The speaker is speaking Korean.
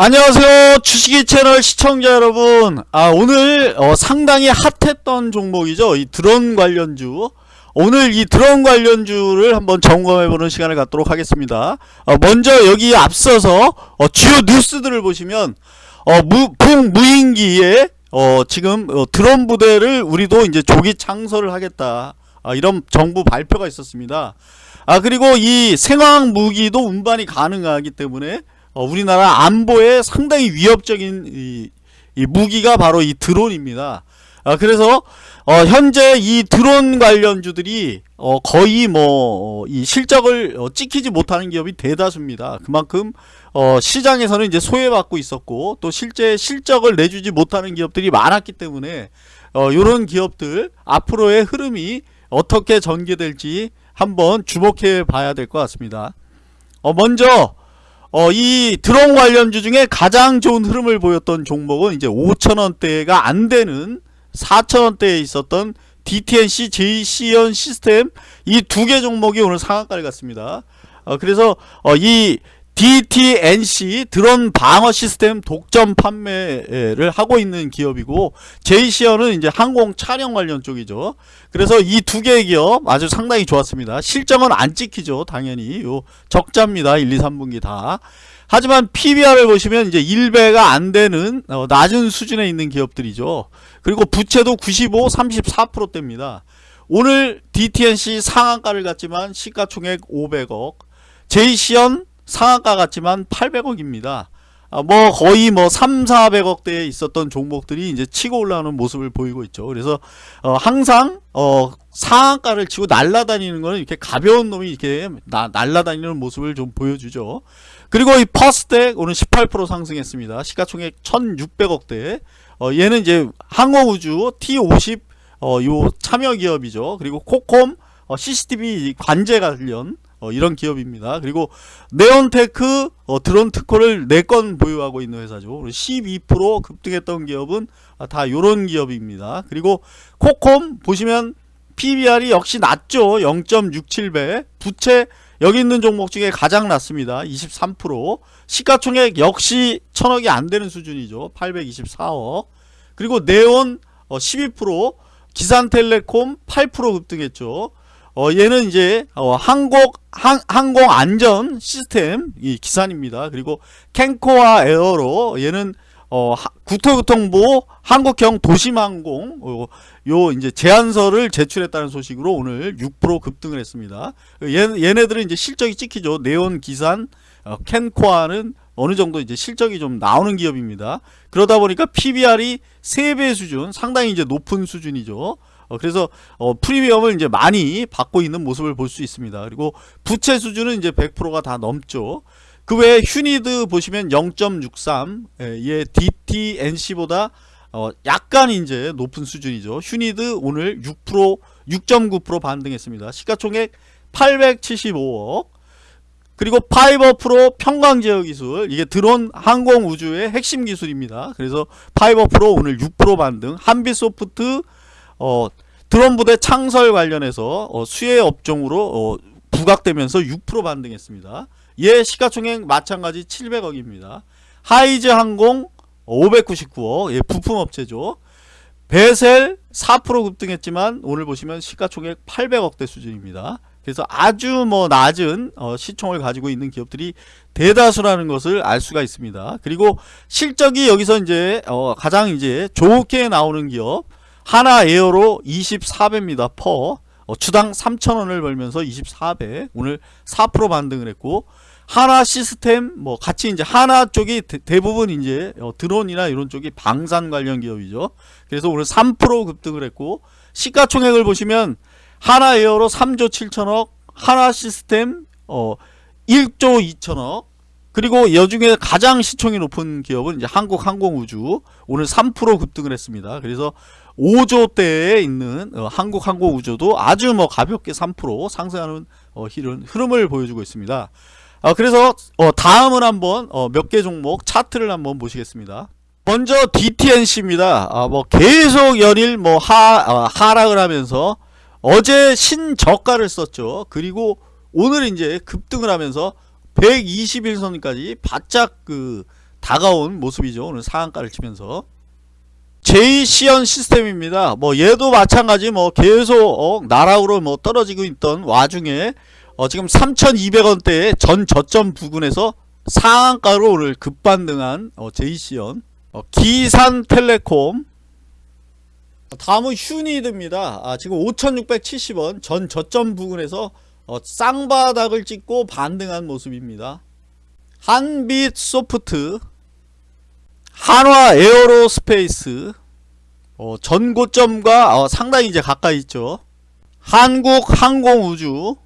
안녕하세요. 주식이 채널 시청자 여러분. 아 오늘 어, 상당히 핫했던 종목이죠. 이 드론 관련주. 오늘 이 드론 관련주를 한번 점검해보는 시간을 갖도록 하겠습니다. 어, 먼저 여기 앞서서 어, 주요 뉴스들을 보시면 어, 무, 북무인기에 어, 지금 어, 드론 부대를 우리도 이제 조기 창설을 하겠다. 아, 이런 정부 발표가 있었습니다. 아 그리고 이 생화학 무기도 운반이 가능하기 때문에 어, 우리나라 안보에 상당히 위협적인 이, 이 무기가 바로 이 드론입니다. 아, 그래서 어, 현재 이 드론 관련주들이 어, 거의 뭐이 어, 실적을 어, 찍히지 못하는 기업이 대다수입니다. 그만큼 어, 시장에서는 이제 소외받고 있었고 또 실제 실적을 내주지 못하는 기업들이 많았기 때문에 이런 기업들 앞으로의 흐름이 어떻게 전개될지 한번 주목해 봐야 될 것 같습니다. 먼저 어, 이 드론 관련주 중에 가장 좋은 흐름을 보였던 종목은 이제 5천원대가 안 되는 4천원대에 있었던 DTNC, JC연 시스템 이 두 개 종목이 오늘 상한가를 갔습니다. 어, 그래서 어, 이 DTNC 드론 방어 시스템 독점 판매를 하고 있는 기업이고 제이시어는 이제 항공 촬영 관련 쪽이죠. 그래서 이 두 개의 기업 아주 상당히 좋았습니다. 실적은 안 찍히죠. 당연히 요 적자입니다. 1, 2, 3분기 다. 하지만 PBR을 보시면 이제 1배가 안 되는 어, 낮은 수준에 있는 기업들이죠. 그리고 부채도 95, 34%대입니다. 오늘 DTNC 상한가를 갔지만 시가총액 500억, 제이시언 상한가 같지만 800억입니다. 아, 뭐 거의 뭐 3, 400억대에 있었던 종목들이 이제 치고 올라오는 모습을 보이고 있죠. 그래서 어 항상 어 상한가를 치고 날라다니는 거는 이렇게 가벼운 놈이 이렇게 나, 날라다니는 모습을 좀 보여주죠. 그리고 이 퍼스텍 오늘 18% 상승했습니다. 시가총액 1600억대. 어 얘는 이제 항공우주 T50 어요 참여 기업이죠. 그리고 코콤 어 CCTV 관제 관련 어, 이런 기업입니다. 그리고 네온테크 어, 드론 특허를 4건 보유하고 있는 회사죠. 12% 급등했던 기업은 아, 다 이런 기업입니다. 그리고 코콤 보시면 PBR이 역시 낮죠. 0.67배. 부채 여기 있는 종목 중에 가장 낮습니다. 23% 시가총액 역시 천억이 안 되는 수준이죠. 824억. 그리고 네온 어, 12% 기산텔레콤 8% 급등했죠. 어, 얘는 이제 어, 항공 항, 항공 안전 시스템 이 기산입니다. 그리고 캔코와 에어로 얘는 어, 국토교통부 한국형 도심항공 어, 요 이제 제안서를 제출했다는 소식으로 오늘 6% 급등을 했습니다. 얘, 얘네들은 이제 실적이 찍히죠. 네온 기산 어, 캔코아는 어느 정도 이제 실적이 좀 나오는 기업입니다. 그러다 보니까 PBR이 3배 수준 상당히 이제 높은 수준이죠. 어, 그래서 어, 프리미엄을 이제 많이 받고 있는 모습을 볼 수 있습니다. 그리고 부채 수준은 이제 100%가 다 넘죠. 그 외에 휴니드 보시면 0.63, 예, DTNC보다 어, 약간 이제 높은 수준이죠. 휴니드 오늘 6% 6.9% 반등했습니다. 시가총액 875억. 그리고 파이버 프로 편광제어 기술 이게 드론 항공 우주의 핵심 기술입니다. 그래서 파이버 프로 오늘 6% 반등, 한빛소프트 어, 드론 부대 창설 관련해서 어, 수혜 업종으로 어, 부각되면서 6% 반등했습니다. 얘 시가총액 마찬가지 700억입니다. 하이즈 항공 599억 예, 부품업체죠. 베셀 4% 급등했지만 오늘 보시면 시가총액 800억대 수준입니다. 그래서 아주 뭐 낮은 어, 시총을 가지고 있는 기업들이 대다수라는 것을 알 수가 있습니다. 그리고 실적이 여기서 이제 어, 가장 이제 좋게 나오는 기업 하나 에어로 24배입니다. 퍼 어, 주당 3천원을 벌면서 24배 오늘 4% 반등을 했고 하나 시스템 뭐 같이 이제 하나 쪽이 대, 부분 이제 어, 드론이나 이런 쪽이 방산 관련 기업이죠. 그래서 오늘 3% 급등을 했고 시가총액을 보시면 하나 에어로 3조 7천억 하나 시스템 어 1조 2천억 그리고 여중에 가장 시총이 높은 기업은 이제 한국항공우주 오늘 3% 급등을 했습니다. 그래서 5조대에 있는 어, 한국항공우주도 아주 뭐 가볍게 3% 상승하는 어, 흐름을 보여주고 있습니다. 어, 그래서 어, 다음은 한번 어, 몇개 종목 차트를 한번 보시겠습니다. 먼저 DTNC입니다. 아, 뭐 계속 연일 뭐 하, 어, 하락을 하면서 어제 신저가를 썼죠. 그리고 오늘 이제 급등을 하면서 121선까지 바짝 그 다가온 모습이죠. 오늘 상한가를 치면서 제이시언 시스템입니다. 뭐 얘도 마찬가지 뭐 계속 어, 나락으로 뭐 떨어지고 있던 와중에 어, 지금 3,200원대의 전 저점 부근에서 상한가로 오늘 급반등한 어, 제이씨현 어, 기산텔레콤 다음은 휴니드입니다. 아, 지금 5,670원 전 저점 부근에서 어, 쌍바닥을 찍고 반등한 모습입니다. 한빛소프트 한화 에어로스페이스 어, 전고점과 어, 상당히 이제 가까이 있죠. 한국 항공우주